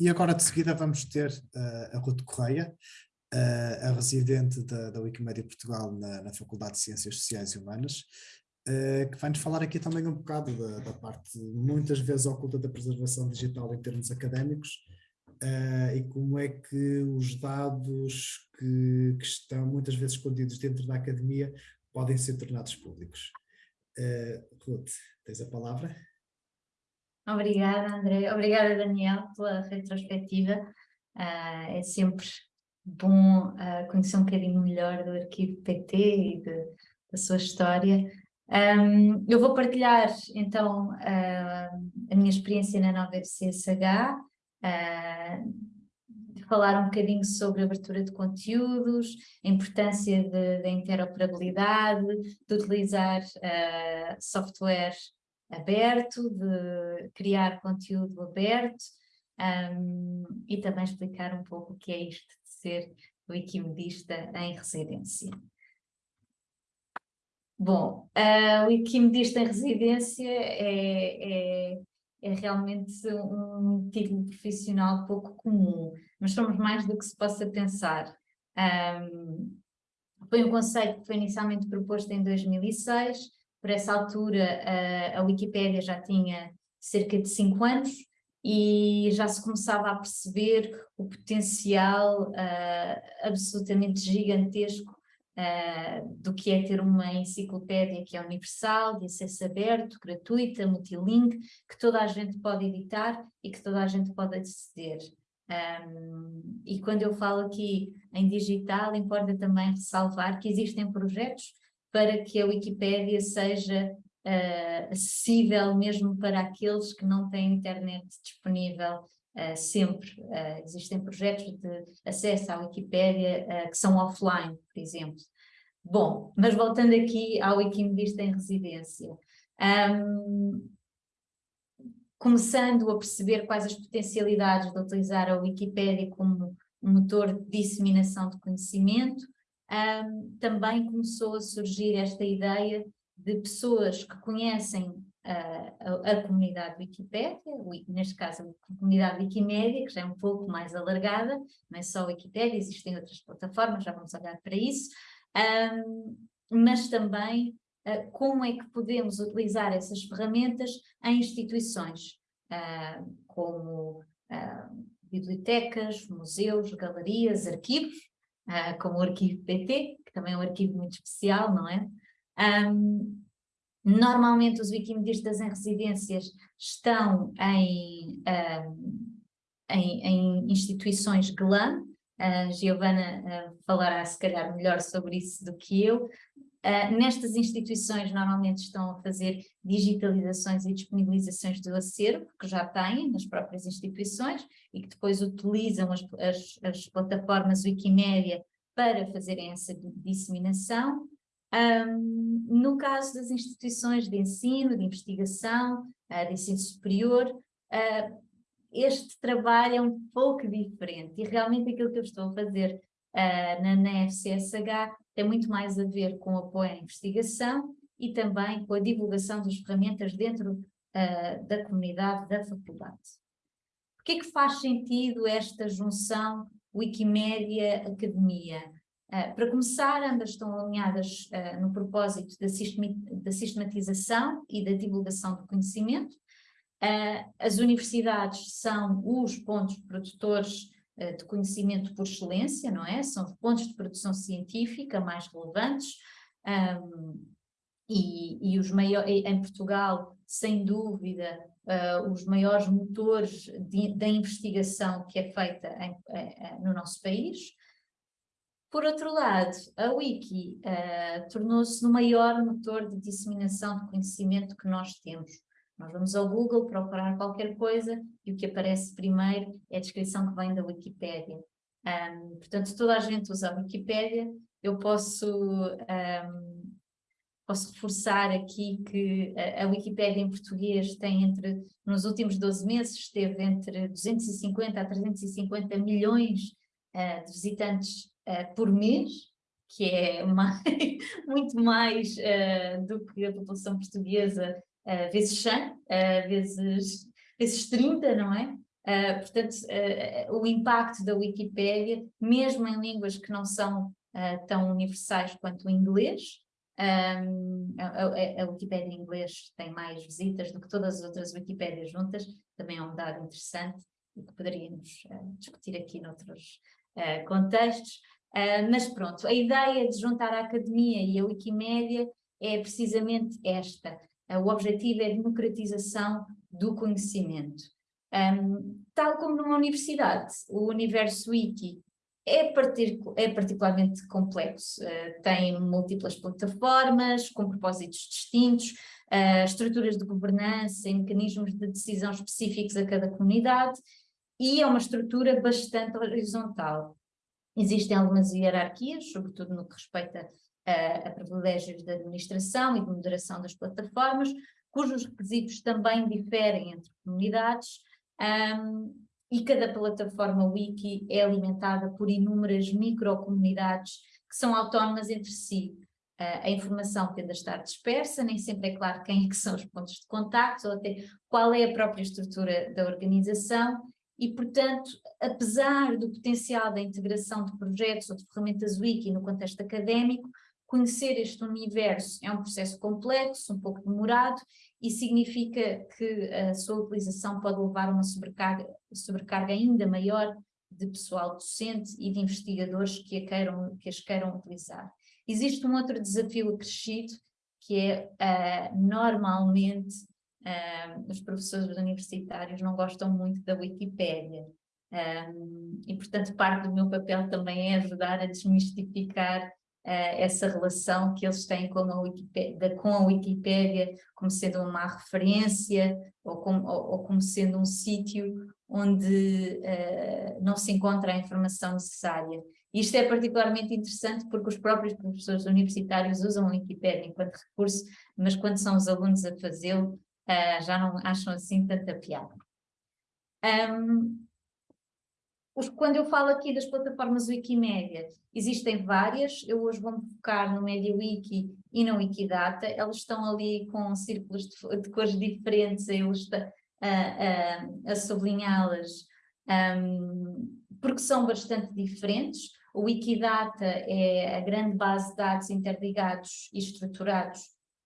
E agora de seguida vamos ter uh, a Ruth Correia, uh, a residente da, da Wikimedia Portugal na, na, Faculdade de Ciências Sociais e Humanas, uh, que vai-nos falar aqui também um bocado da, da, parte muitas vezes oculta da preservação digital em termos académicos e como é que os dados que, que, estão muitas vezes escondidos dentro da academia podem ser tornados públicos. Ruth, tens a palavra? Obrigada, André. Obrigada, Daniel, pela retrospectiva. Uh, é sempre bom uh, conhecer um bocadinho melhor do arquivo PT e de, da sua história. Um, eu vou partilhar, então, uh, a minha experiência na nova FCSH, falar um bocadinho sobre abertura de conteúdos, a importância da interoperabilidade, de utilizar software aberto, de criar conteúdo aberto um, e também explicar um pouco o que é isto de ser wikimedista em residência. Bom, uh, o wikimedista em residência é, é, é realmente um título profissional pouco comum, mas somos mais do que se possa pensar. Um, foi um conceito que foi inicialmente proposto em 2006, por essa altura a, a Wikipédia já tinha cerca de cinco anos e já se começava a perceber o potencial uh, absolutamente gigantesco uh, do que é ter uma enciclopédia que é universal, de acesso aberto, gratuita, multilink, que toda a gente pode editar e que toda a gente pode aceder. Um, e quando eu falo aqui em digital, importa também ressalvar que existem projetos para que a Wikipédia seja uh, acessível mesmo para aqueles que não têm internet disponível uh, sempre. Uh, existem projetos de acesso à Wikipédia que são offline, por exemplo. Bom, mas voltando aqui ao Wikimedista em residência. Um, começando a perceber quais as potencialidades de utilizar a Wikipédia como motor de disseminação de conhecimento, um, também começou a surgir esta ideia de pessoas que conhecem uh, a, a, comunidade Wikipédia, neste caso a comunidade Wikimédia, que já é um pouco mais alargada, não é só a Wikipédia, existem outras plataformas, já vamos olhar para isso, um, mas também uh, como é que podemos utilizar essas ferramentas em instituições, uh, como bibliotecas, museus, galerias, arquivos, uh, como o arquivo PT, que também é um arquivo muito especial, não é? Um, normalmente os wikimedistas em residências estão em, um, em, em, instituições GLAM, a Giovana uh, falará se calhar melhor sobre isso do que eu, Uh, nestas instituições normalmente estão a fazer digitalizações e disponibilizações do acervo, que já têm nas próprias instituições e que depois utilizam as, as, as plataformas Wikimedia para fazerem essa disseminação. Um, no caso das instituições de ensino, de investigação, uh, de ensino superior, uh, este trabalho é um pouco diferente e realmente aquilo que eu estou a fazer na, na FCSH tem muito mais a ver com o apoio à investigação e também com a divulgação das ferramentas dentro uh, da comunidade da faculdade. Por que é que faz sentido esta junção Wikimédia-Academia? Uh, para começar, ambas estão alinhadas uh, no propósito da, da, sistematização e da divulgação do conhecimento. as universidades são os pontos produtores eh, de conhecimento por excelência, não é? São os pontos de produção científica mais relevantes um, e, e, os maiores, em Portugal, sem dúvida, uh, os maiores motores da investigação que é feita em, uh, no nosso país. Por outro lado, a Wiki uh, tornou-se no maior motor de disseminação de conhecimento que nós temos. Nós vamos ao Google procurar qualquer coisa e o que aparece primeiro é a descrição que vem da Wikipédia. Um, portanto, toda a gente usa a Wikipédia, eu posso, um, posso reforçar aqui que a, a Wikipédia em português tem entre, nos últimos 12 meses, esteve entre 250 a 350 milhões uh, de visitantes uh, por mês, que é mais, muito mais uh, do que a população portuguesa uh, vezes 100, uh, vezes, vezes 30, não é? Uh, portanto, o impacto da Wikipédia, mesmo em línguas que não são tão universais quanto o inglês, um, a, a, a Wikipédia em inglês tem mais visitas do que todas as outras Wikipédias juntas, também é um dado interessante e que poderíamos discutir aqui noutros contextos. mas pronto, a ideia de juntar a academia e a Wikimédia é precisamente esta. O objetivo é a democratização do conhecimento. Um, tal como numa universidade, o universo wiki é, é particularmente complexo, uh, tem múltiplas plataformas com propósitos distintos, uh, estruturas de governança e mecanismos de decisão específicos a cada comunidade e é uma estrutura bastante horizontal. Existem algumas hierarquias, sobretudo no que respeita a, a privilégios de administração e de moderação das plataformas, cujos requisitos também diferem entre comunidades, um, e cada plataforma wiki é alimentada por inúmeras microcomunidades que são autónomas entre si. Uh, a informação tende a estar dispersa, nem sempre é claro quem é que são os pontos de contacto ou até qual é a própria estrutura da organização e, portanto, apesar do potencial da integração de projetos ou de ferramentas wiki no contexto académico, conhecer este universo é um processo complexo, um pouco demorado e significa que a sua utilização pode levar a uma sobrecarga, sobrecarga ainda maior de pessoal docente e de investigadores que, a queiram, que as queiram utilizar. Existe um outro desafio acrescido, que é, uh, normalmente, uh, os professores universitários não gostam muito da Wikipédia, um, e portanto parte do meu papel também é ajudar a desmistificar essa relação que eles têm com a, Wikipédia, com a Wikipédia como sendo uma referência ou como, ou, ou como sendo um sítio onde uh, não se encontra a informação necessária. Isto é particularmente interessante porque os próprios professores universitários usam a Wikipédia enquanto recurso, mas quando são os alunos a fazê-lo, uh, já não acham assim tanta piada. Um, quando eu falo aqui das plataformas Wikimedia, existem várias, eu hoje vou-me focar no MediaWiki e no Wikidata, elas estão ali com círculos de, de cores diferentes, eu estou a, a, a sublinhá-las, um, porque são bastante diferentes. O Wikidata é a grande base de dados interligados e estruturados,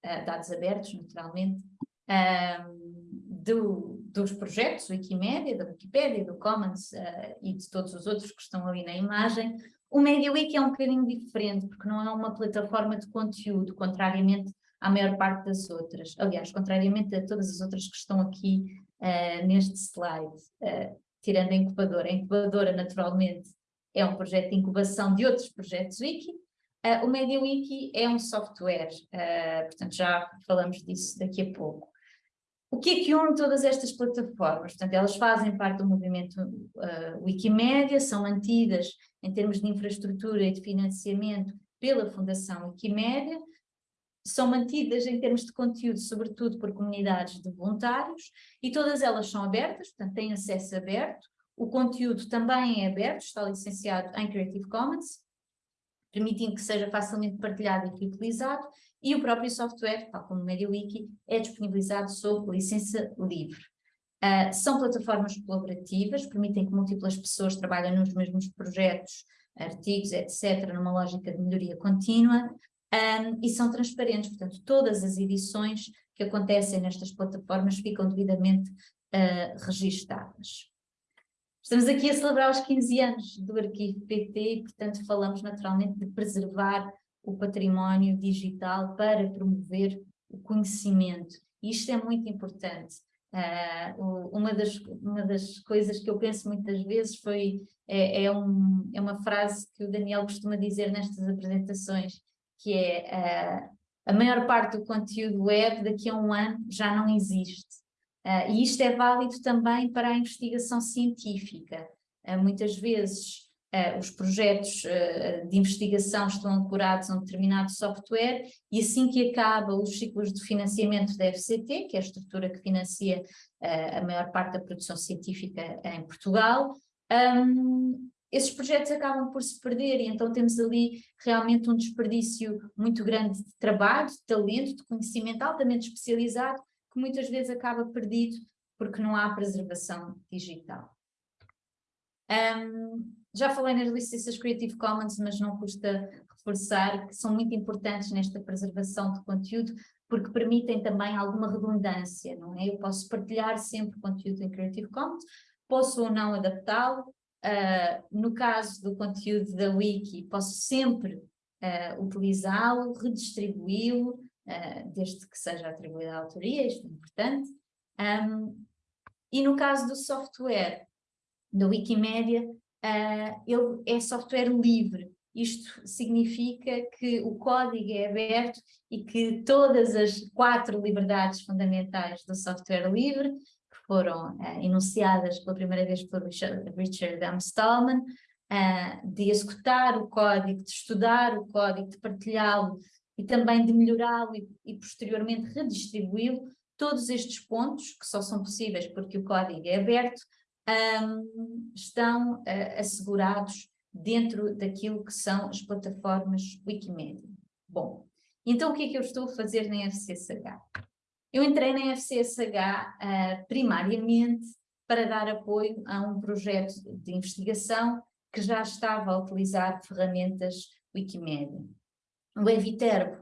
uh, dados abertos, naturalmente, um, do, dos projetos Wikimedia, da Wikipedia, do Commons uh, e de todos os outros que estão ali na imagem. O MediaWiki é um bocadinho diferente, porque não é uma plataforma de conteúdo, contrariamente à maior parte das outras. Aliás, contrariamente a todas as outras que estão aqui uh, neste slide, uh, tirando a incubadora. A incubadora, naturalmente, é um projeto de incubação de outros projetos Wiki. o MediaWiki é um software, portanto já falamos disso daqui a pouco. O que é que une todas estas plataformas? Portanto, elas fazem parte do movimento uh, Wikimedia, são mantidas em termos de infraestrutura e de financiamento pela Fundação Wikimedia, são mantidas em termos de conteúdo, sobretudo por comunidades de voluntários, e todas elas são abertas, portanto têm acesso aberto, o conteúdo também é aberto, está licenciado em Creative Commons, permitindo que seja facilmente partilhado e reutilizado, e o próprio software, tal como o MediaWiki, é disponibilizado sob licença livre. Uh, são plataformas colaborativas, permitem que múltiplas pessoas trabalhem nos mesmos projetos, artigos, etc., numa lógica de melhoria contínua, um, e são transparentes, portanto, todas as edições que acontecem nestas plataformas ficam devidamente uh, registadas. Estamos aqui a celebrar os 15 anos do arquivo PT e, portanto, falamos naturalmente de preservar o património digital para promover o conhecimento. Isto é muito importante. Uh, uma, das, uma das coisas que eu penso muitas vezes foi, é, é, um, é uma frase que o Daniel costuma dizer nestas apresentações, que é uh, a maior parte do conteúdo web daqui a um ano já não existe. Uh, e isto é válido também para a investigação científica. muitas vezes Uh, os projetos uh, de investigação estão ancorados a um determinado software e assim que acaba os ciclos de financiamento da FCT, que é a estrutura que financia uh, a maior parte da produção científica em Portugal, um, esses projetos acabam por se perder e então temos ali realmente um desperdício muito grande de trabalho, de talento, de conhecimento altamente especializado, que muitas vezes acaba perdido porque não há preservação digital. Um, já falei nas licenças Creative Commons, mas não custa reforçar que são muito importantes nesta preservação de conteúdo, porque permitem também alguma redundância, não é? Eu posso partilhar sempre conteúdo em Creative Commons, posso ou não adaptá-lo, uh, no caso do conteúdo da Wiki, posso sempre uh, utilizá-lo, redistribuí-lo, uh, desde que seja atribuída a autoria, isto é importante, um, e no caso do software, da Wikimedia, uh, ele é software livre. Isto significa que o código é aberto e que todas as quatro liberdades fundamentais do software livre, que foram uh, enunciadas pela primeira vez por Richard, M. Stallman, uh, de executar o código, de estudar o código, de partilhá-lo e também de melhorá-lo e, e posteriormente redistribuí-lo, todos estes pontos, que só são possíveis porque o código é aberto, um, estão uh, assegurados dentro daquilo que são as plataformas Wikimedia. Bom, então o que é que eu estou a fazer na FCSH? Eu entrei na FCSH uh, ah, primariamente para dar apoio a um projeto de investigação que já estava a utilizar ferramentas Wikimedia. O Eviterbo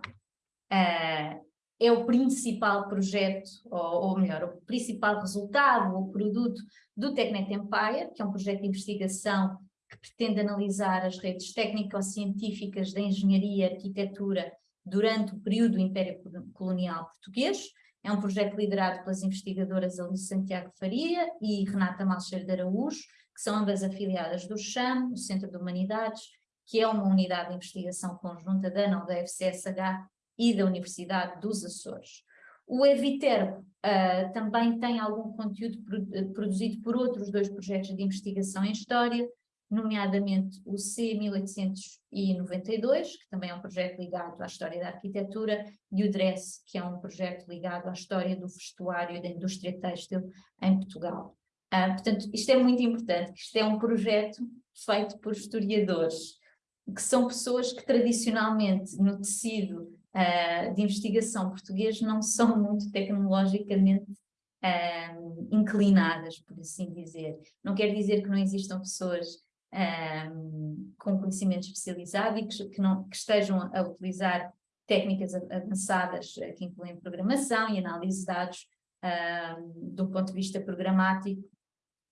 uh, é o principal projeto, ou, ou melhor, o principal resultado ou produto do TechNet Empire, que é um projeto de investigação que pretende analisar as redes técnico-científicas da engenharia e arquitetura durante o período do Império Colonial Português. É um projeto liderado pelas investigadoras Alice Santiago Faria e Renata Malcher de Araújo, que são ambas afiliadas do CHAM, o Centro de Humanidades, que é uma unidade de investigação conjunta da ANAL da FCSH e da Universidade dos Açores. O Eviter uh, também tem algum conteúdo eh, produzido por outros dois projetos de investigação em História, nomeadamente o C1892, que também é um projeto ligado à História da Arquitetura, e o DRESS, que é um projeto ligado à História do Vestuário e da Indústria Têxtil em Portugal. Uh, portanto, isto é muito importante, isto é um projeto feito por historiadores, que são pessoas que tradicionalmente no tecido uh, de investigação português não são muito tecnologicamente uh, inclinadas, por assim dizer. Não quer dizer que não existam pessoas uh, com conhecimento especializado e que, que, não, que estejam a utilizar técnicas avançadas que incluem programação e análise de dados do ponto de vista programático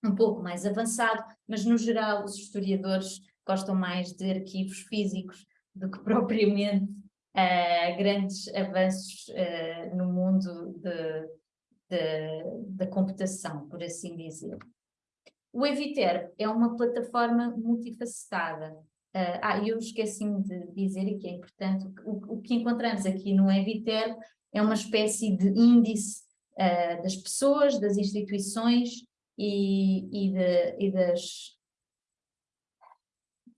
um pouco mais avançado, mas no geral os historiadores gostam mais de arquivos físicos do que propriamente uh, grandes avanços uh, no mundo da computação, por assim dizer. O Eviter é uma plataforma multifacetada. Uh, ah, eu esqueci-me de dizer, e que é importante, o, o, que encontramos aqui no Eviter é uma espécie de índice uh, das pessoas, das instituições e, e, de, e das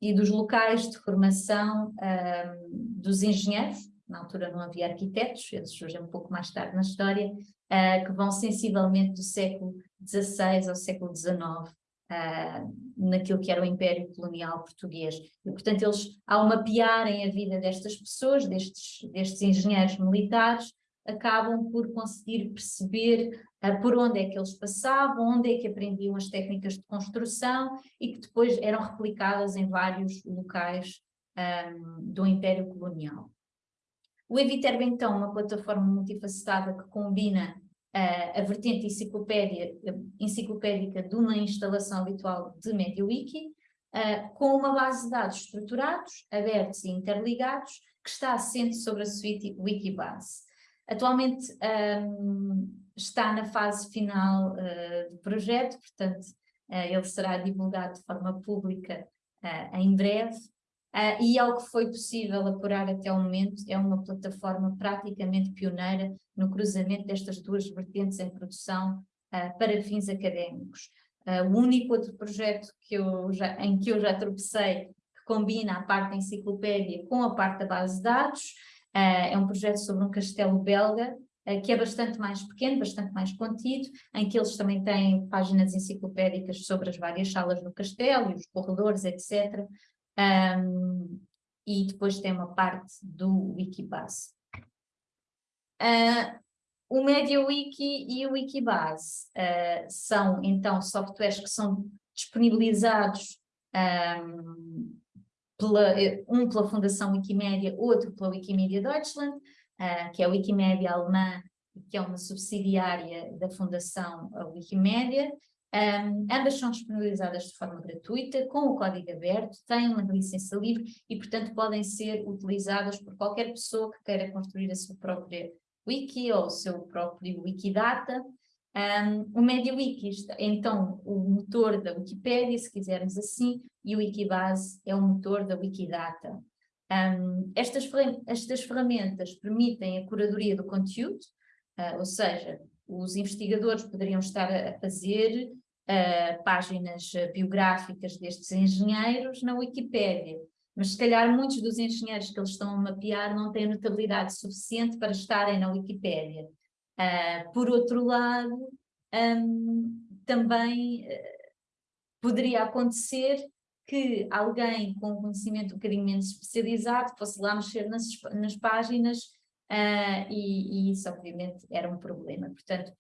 e dos locais de formação um, dos engenheiros, na altura não havia arquitetos, eles surgem um pouco mais tarde na história, uh, que vão sensivelmente do século XVI ao século XIX, uh, naquilo que era o Império Colonial Português. E, portanto, eles, ao mapearem a vida destas pessoas, destes, destes engenheiros militares, acabam por conseguir perceber uh, por onde é que eles passavam, onde é que aprendiam as técnicas de construção e que depois eram replicadas em vários locais um, do Império Colonial. O Eviterb, então, é uma plataforma multifacetada que combina uh, a vertente enciclopédica de uma instalação habitual de MediaWiki, uh, com uma base de dados estruturados, abertos e interligados, que está assente sobre a suite Wikibase. Atualmente um, está na fase final uh, do projeto, portanto uh, ele será divulgado de forma pública uh, em breve, e ao que foi possível apurar até o momento é uma plataforma praticamente pioneira no cruzamento destas duas vertentes em produção para fins académicos. o único outro projeto que eu já, em que eu já tropecei que combina a parte da enciclopédia com a parte da base de dados, é um projeto sobre um castelo belga, eh, que é bastante mais pequeno, bastante mais contido, em que eles também têm páginas enciclopédicas sobre as várias salas do castelo, os corredores, etc. Um, e depois tem uma parte do Wikibase. Uh, o MediaWiki e o Wikibase uh, são, então, softwares que são disponibilizados um, pela, um pela Fundação Wikimedia, outro pela Wikimedia Deutschland, uh, que é a Wikimedia alemã, que é uma subsidiária da Fundação Wikimedia. Um, ambas são disponibilizadas de forma gratuita, com o código aberto, têm uma licença livre e, portanto, podem ser utilizadas por qualquer pessoa que queira construir a sua própria wiki ou o seu próprio Wikidata. Um, o MediaWiki, então, o motor da Wikipédia, se quisermos assim, e o Wikibase é o motor da Wikidata. Um, estas, estas ferramentas permitem a curadoria do conteúdo, uh, ou seja, os investigadores poderiam estar a fazer uh, páginas biográficas destes engenheiros na Wikipédia, mas se calhar muitos dos engenheiros que eles estão a mapear não têm notabilidade suficiente para estarem na Wikipédia. Uh, por outro lado, um, também uh, poderia acontecer que alguém com conhecimento um bocadinho menos especializado fosse lá mexer nas, nas páginas uh, e, e, isso obviamente era um problema. Portanto,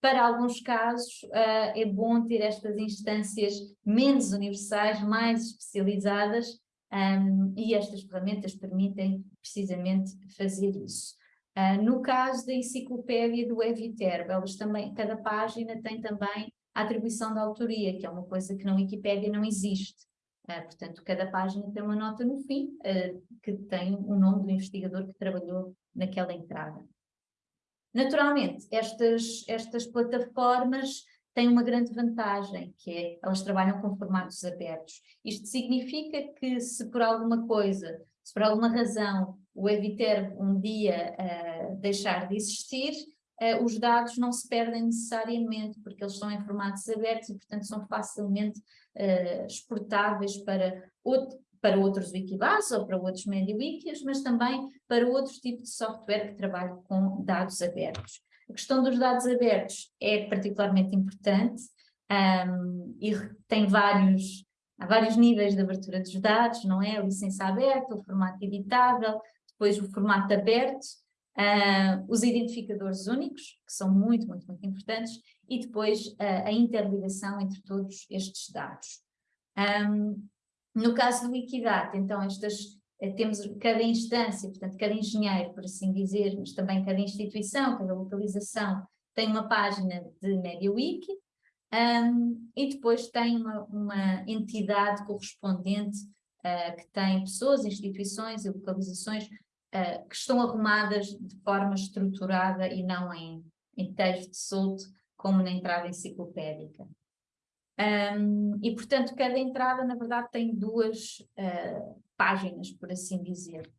para alguns casos uh, é bom ter estas instâncias menos universais, mais especializadas um, e estas ferramentas permitem precisamente fazer isso. Uh, no caso da enciclopédia do Eviterbo, também, cada página tem também a atribuição da autoria, que é uma coisa que na Wikipédia não existe. Uh, portanto, cada página tem uma nota no fim, uh, que tem o nome do investigador que trabalhou naquela entrada. Naturalmente, estas, estas plataformas têm uma grande vantagem, que é elas trabalham com formatos abertos. Isto significa que se por alguma coisa, se por alguma razão o Eviter um dia uh, deixar de existir, uh, os dados não se perdem necessariamente, porque eles estão em formatos abertos e, portanto, são facilmente uh, exportáveis para, outro, para outros Wikibase ou para outros MediaWikis, mas também para outros tipos de software que trabalham com dados abertos. A questão dos dados abertos é particularmente importante um, e tem vários, há vários níveis de abertura dos dados, não é? A licença aberta, o formato editável, depois o formato aberto, uh, os identificadores únicos, que são muito, muito, muito importantes, e depois uh, a interligação entre todos estes dados. Um, no caso do Wikidata, então, estas eh, temos cada instância, portanto, cada engenheiro, por assim dizer, mas também cada instituição, cada localização, tem uma página de MediaWiki um, e depois tem uma, uma entidade correspondente uh, que tem pessoas, instituições e localizações uh, que estão arrumadas de forma estruturada e não em, em texto solto, como na entrada enciclopédica. Um, e, portanto, cada entrada, na verdade, tem duas uh, páginas, por assim dizer.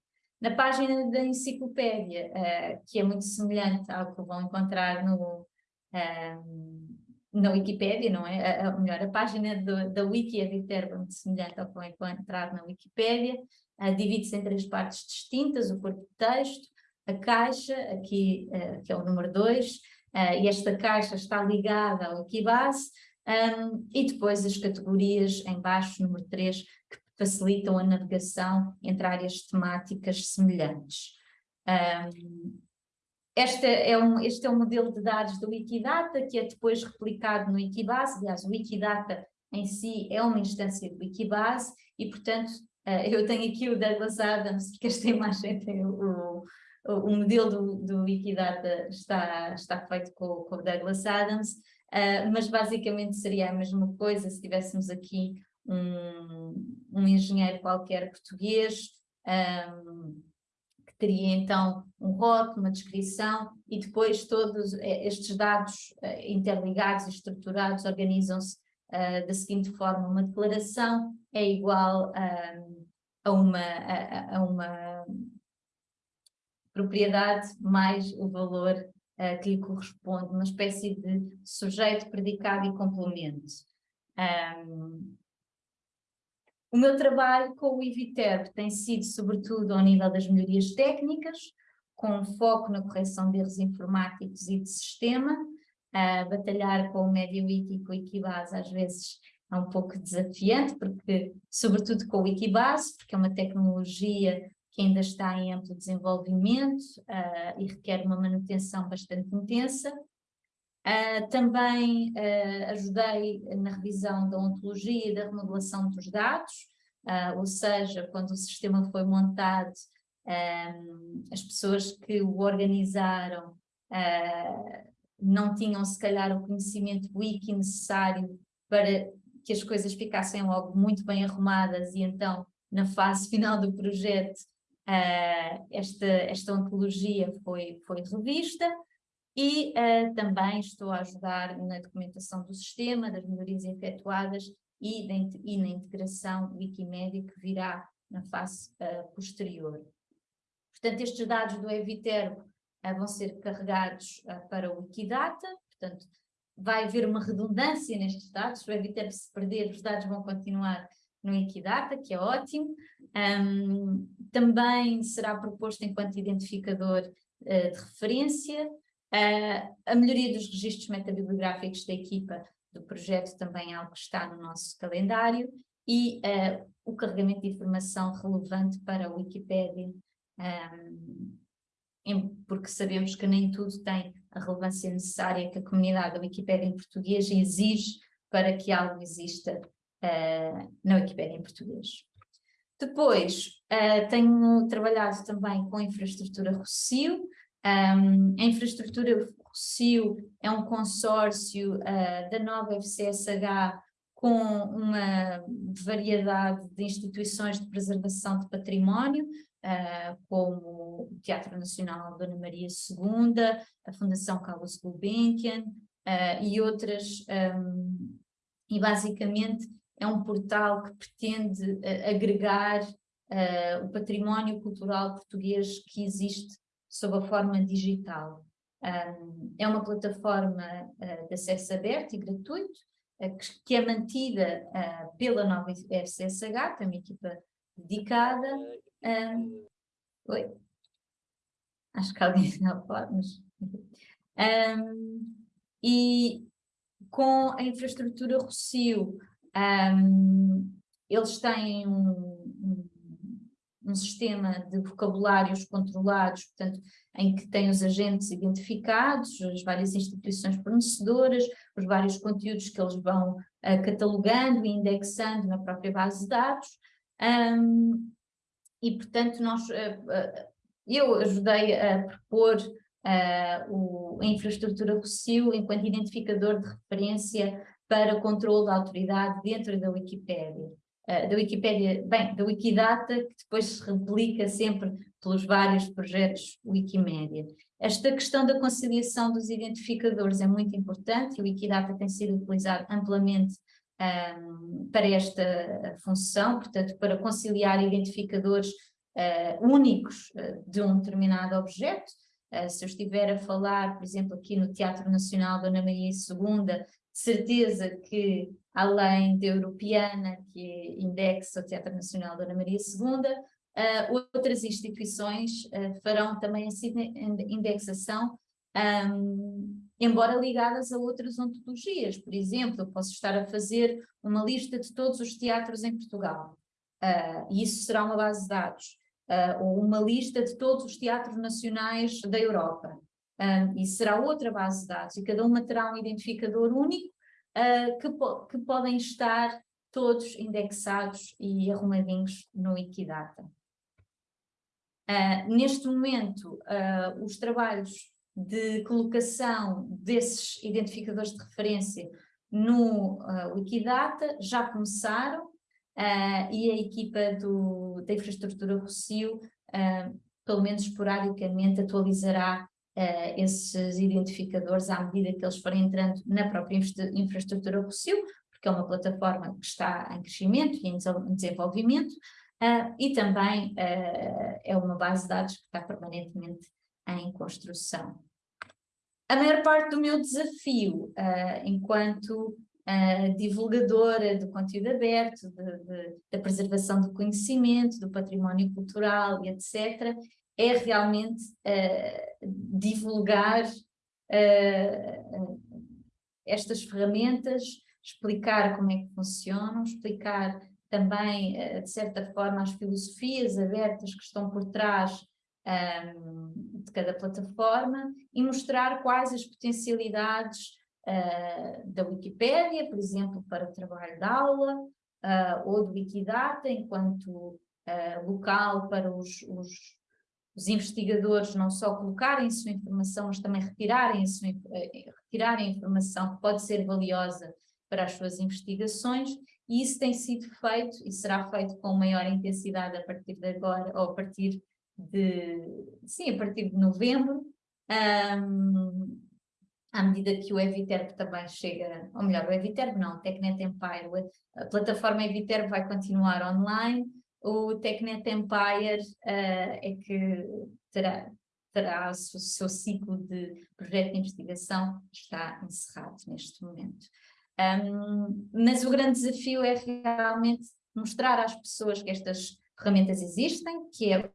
Na página da enciclopédia, uh, que é muito semelhante ao que vão encontrar no, na Wikipédia, não é? A, a, melhor, a página do, da Wiki é muito semelhante ao que vão encontrar na Wikipédia, divide-se em três partes distintas, o corpo de texto, a caixa, aqui, que é o número 2, e esta caixa está ligada ao Wikibase, um, e depois as categorias em baixo, número 3, que facilitam a navegação entre áreas temáticas semelhantes. Um, este, é um, este é um modelo de dados do Wikidata, que é depois replicado no Wikibase, aliás, o Wikidata em si é uma instância do Wikibase, e portanto, eu tenho aqui o Douglas Adams, porque esta imagem tem o, o, o modelo do, do Wikidata está, está feito com, com o Douglas Adams, uh, mas basicamente seria a mesma coisa se tivéssemos aqui um, um engenheiro qualquer português, um, que teria então um rótulo, uma descrição, e depois todos eh, estes dados interligados e estruturados organizam-se uh, da seguinte forma, uma declaração é igual a, uma, a, a uma propriedade mais o valor uh, que lhe corresponde, uma espécie de sujeito, predicado e complemento. Um, o meu trabalho com o IVITERB tem sido sobretudo ao nível das melhorias técnicas, com foco na correção de erros informáticos e de sistema, uh, batalhar com o MediaWiki e com o Wikibase às vezes é um pouco desafiante, porque, sobretudo com o Wikibase, porque é uma tecnologia que ainda está em amplo desenvolvimento uh, e requer uma manutenção bastante intensa. Uh, também uh, ajudei na revisão da ontologia e da remodelação dos dados, ou seja, quando o sistema foi montado, as pessoas que o organizaram não tinham se calhar o conhecimento wiki necessário para que as coisas ficassem logo muito bem arrumadas e então na fase final do projeto uh, esta, esta ontologia foi, foi revista e uh, também estou a ajudar na documentação do sistema, das melhorias efetuadas e, de, e na integração Wikimedia que virá na fase uh, posterior. Portanto, estes dados do Eviterbo vão ser carregados para o Wikidata, portanto, vai haver uma redundância nestes dados, o Eviterbo se perder, os dados vão continuar no Equidata, que é ótimo. Um, também será proposto enquanto identificador uh, de referência. Uh, a melhoria dos registros metabibliográficos da equipa do projeto também é algo que está no nosso calendário e uh, o carregamento de informação relevante para a Wikipédia, um, porque sabemos que nem tudo tem a relevância necessária que a comunidade da Wikipédia em português exige para que algo exista uh, na Wikipédia em português. Depois, uh, tenho trabalhado também com a infraestrutura Rocio. Um, a infraestrutura Rocio é um consórcio uh, da nova FCSH com uma variedade de instituições de preservação de património, uh, como o Teatro Nacional Dona Maria II, a Fundação Carlos Gulbenkian uh, e outras, um, e basicamente é um portal que pretende uh, agregar uh, o património cultural português que existe sob a forma digital. Um, é uma plataforma uh, de acesso aberto e gratuito, que, é mantida pela nova FCSH, tem uma equipa dedicada. Um, oi? Acho que alguém está a falar, mas... Um, e com a infraestrutura Rocio, um, eles têm um, um, um, sistema de vocabulários controlados, portanto, em que têm os agentes identificados, as várias instituições fornecedoras, os vários conteúdos que eles vão uh, catalogando e indexando na própria base de dados. E, portanto, nós, uh, uh, eu ajudei a propor o, a infraestrutura Rocio enquanto identificador de referência para controle da autoridade dentro da Wikipédia. Da Wikipédia, bem, da Wikidata, que depois se replica sempre pelos vários projetos Wikimédia. Esta questão da conciliação dos identificadores é muito importante e o Wikidata tem sido utilizado amplamente um, para esta função, portanto, para conciliar identificadores uh, únicos uh, de um determinado objeto. Uh, se eu estiver a falar, por exemplo, aqui no Teatro Nacional Dona Maria II, certeza que, além da Europeana, que indexa o Teatro Nacional Dona Maria II, outras instituições farão também essa indexação, um, embora ligadas a outras ontologias. Por exemplo, eu posso estar a fazer uma lista de todos os teatros em Portugal, uh, e isso será uma base de dados, ou uma lista de todos os teatros nacionais da Europa um, e será outra base de dados, e cada uma terá um identificador único uh, que, po que podem estar todos indexados e arrumadinhos no Wikidata. Uh, neste momento, uh, os trabalhos de colocação desses identificadores de referência no uh, Wikidata já começaram e a equipa do, da infraestrutura Rocio, pelo menos esporadicamente, atualizará uh, esses identificadores à medida que eles forem entrando na própria infraestrutura Rocio, porque é uma plataforma que está em crescimento e em desenvolvimento, uh, e também uh, é uma base de dados que está permanentemente em construção. A maior parte do meu desafio, enquanto Uh, divulgadora do conteúdo aberto, de, de, da preservação do conhecimento, do património cultural e etc., é realmente uh, divulgar uh, estas ferramentas, explicar como é que funcionam, explicar também, uh, de certa forma, as filosofias abertas que estão por trás um, de cada plataforma e mostrar quais as potencialidades uh, da Wikipédia, por exemplo, para o trabalho de aula, uh, ou do Wikidata, enquanto uh, local para os, os, os, investigadores não só colocarem sua informação, mas também retirarem, sua, retirarem a informação que pode ser valiosa para as suas investigações, e isso tem sido feito e será feito com maior intensidade a partir de agora, ou a partir de, sim, a partir de novembro, um, à medida que o Eviterb também chega, ou melhor, o Eviterb não, o Tecnet Empire, a plataforma Eviterb vai continuar online, o Tecnet Empire uh, é que terá, terá o seu, seu ciclo de projeto de investigação está encerrado neste momento. Um, mas o grande desafio é realmente mostrar às pessoas que estas ferramentas existem, que é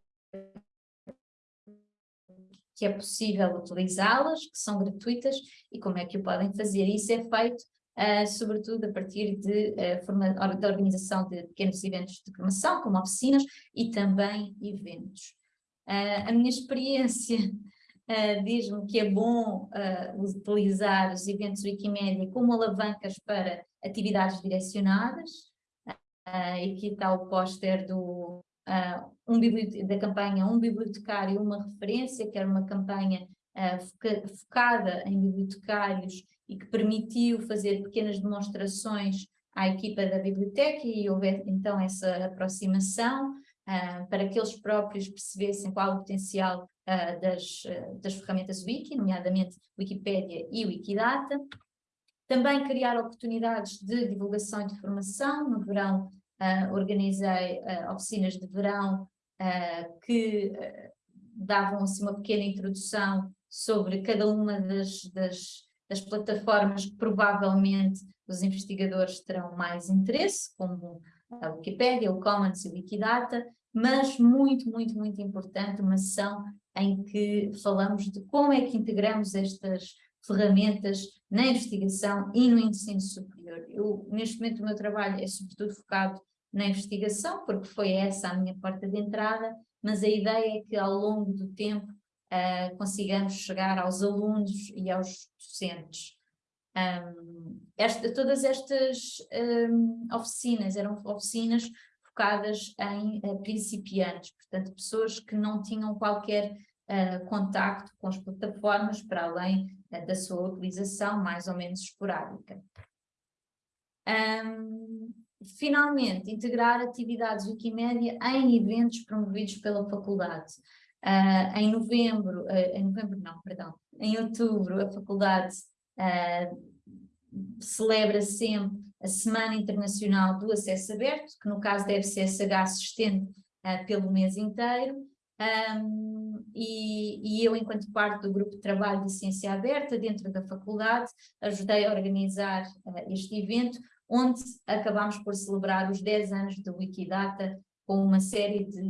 que é possível utilizá-las, que são gratuitas e como é que o podem fazer. Isso é feito uh, sobretudo a partir de, uh, forma, da organização de pequenos eventos de formação, como oficinas e também eventos. Uh, a minha experiência diz-me que é bom utilizar os eventos Wikimedia como alavancas para atividades direcionadas, aqui está o póster do, um da campanha Um Bibliotecário, uma referência, que era uma campanha uh, foca focada em bibliotecários e que permitiu fazer pequenas demonstrações à equipa da biblioteca e houve então essa aproximação uh, para que eles próprios percebessem qual o potencial uh, das, das ferramentas Wiki, nomeadamente Wikipédia e Wikidata. Também criar oportunidades de divulgação e de formação. No verão uh, organizei uh, oficinas de verão uh, que davam assim, uma pequena introdução sobre cada uma das, das, das, plataformas que provavelmente os investigadores terão mais interesse, como a Wikipedia, o Commons e o Wikidata, mas muito, muito, muito importante uma sessão em que falamos de como é que integramos estas ferramentas na investigação e no ensino superior. Eu, neste momento, o meu trabalho é sobretudo focado na investigação, porque foi essa a minha porta de entrada, mas a ideia é que ao longo do tempo uh, consigamos chegar aos alunos e aos docentes. Um, esta, todas estas um, oficinas eram oficinas focadas em uh, principiantes, portanto pessoas que não tinham qualquer uh, contacto com as plataformas para além uh, da sua utilização mais ou menos esporádica. Um, finalmente, integrar atividades Wikimédia em eventos promovidos pela faculdade. Uh, em novembro, uh, em novembro não, perdão, em outubro a faculdade uh, celebra sempre a Semana Internacional do Acesso Aberto, que no caso deve ser se estende pelo mês inteiro, um, e, e, eu, enquanto parte do grupo de trabalho de ciência aberta dentro da faculdade, ajudei a organizar este evento, onde acabámos por celebrar os 10 anos do Wikidata com uma série de,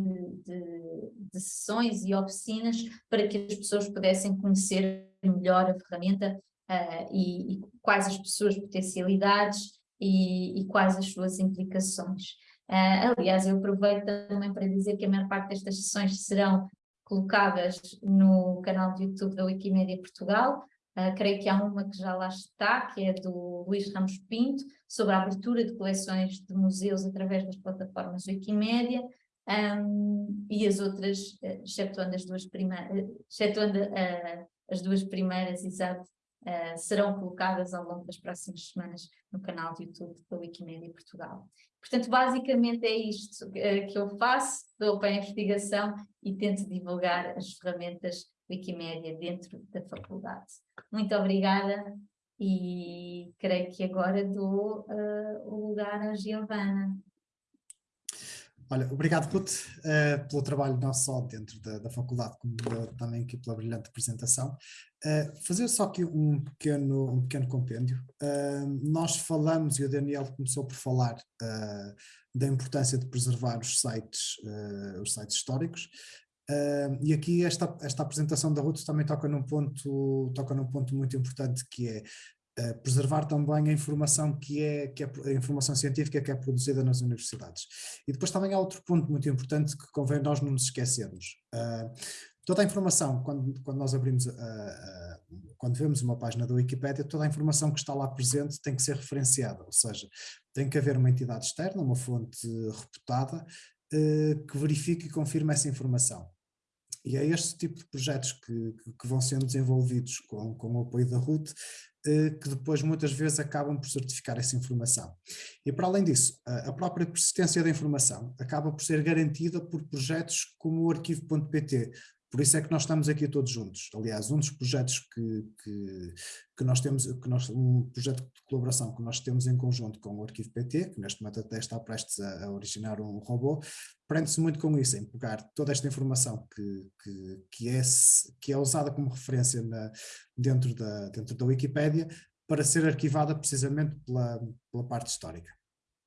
de, de, sessões e oficinas para que as pessoas pudessem conhecer melhor a ferramenta uh, e, e, quais as suas potencialidades e, e quais as suas implicações. Uh, aliás, eu aproveito também para dizer que a maior parte destas sessões serão colocadas no canal de YouTube da Wikimedia Portugal, Uh, creio que há uma que já lá está, que é do Luís Ramos Pinto, sobre a abertura de coleções de museus através das plataformas Wikimédia, um, e as outras, uh, excetuando as duas primeiras, excetuando uh, as duas primeiras, exato, uh, serão colocadas ao longo das próximas semanas no canal de YouTube da Wikimedia Portugal. Portanto, basicamente é isto que eu faço, dou para a investigação e tento divulgar as ferramentas Wikimédia dentro da faculdade. Muito obrigada e creio que agora dou uh, o lugar à Giovana. Olha, obrigado Ruth uh, pelo trabalho não só dentro da, da faculdade, como também aqui pela brilhante apresentação. Uh, fazer só aqui um pequeno, um pequeno compêndio. Uh, nós falamos, e o Daniel começou por falar da importância de preservar os sites, os sites históricos, Uh, e aqui esta, esta apresentação da Ruth também toca num ponto, toca num ponto muito importante que é Uh, preservar também a informação que é, que é a informação científica que é produzida nas universidades. E depois também há outro ponto muito importante que convém nós não nos esquecermos. Uh, toda a informação, quando, quando nós abrimos, uh, quando vemos uma página da Wikipédia, toda a informação que está lá presente tem que ser referenciada, ou seja, tem que haver uma entidade externa, uma fonte reputada, uh, que verifique e confirme essa informação. E é este tipo de projetos que, que vão sendo desenvolvidos com, com o apoio da RUT, que depois muitas vezes acabam por certificar essa informação. E para além disso, a própria persistência da informação acaba por ser garantida por projetos como o arquivo.pt, por isso é que nós estamos aqui todos juntos. Aliás, um dos projetos que, que, que nós temos, que nós, um projeto de colaboração que nós temos em conjunto com o Arquivo PT, que neste momento até está prestes a, a originar um robô, prende-se muito com isso, em pegar toda esta informação que, que, que, é, que é usada como referência na, dentro, da, dentro da Wikipédia para ser arquivada precisamente pela, pela parte histórica.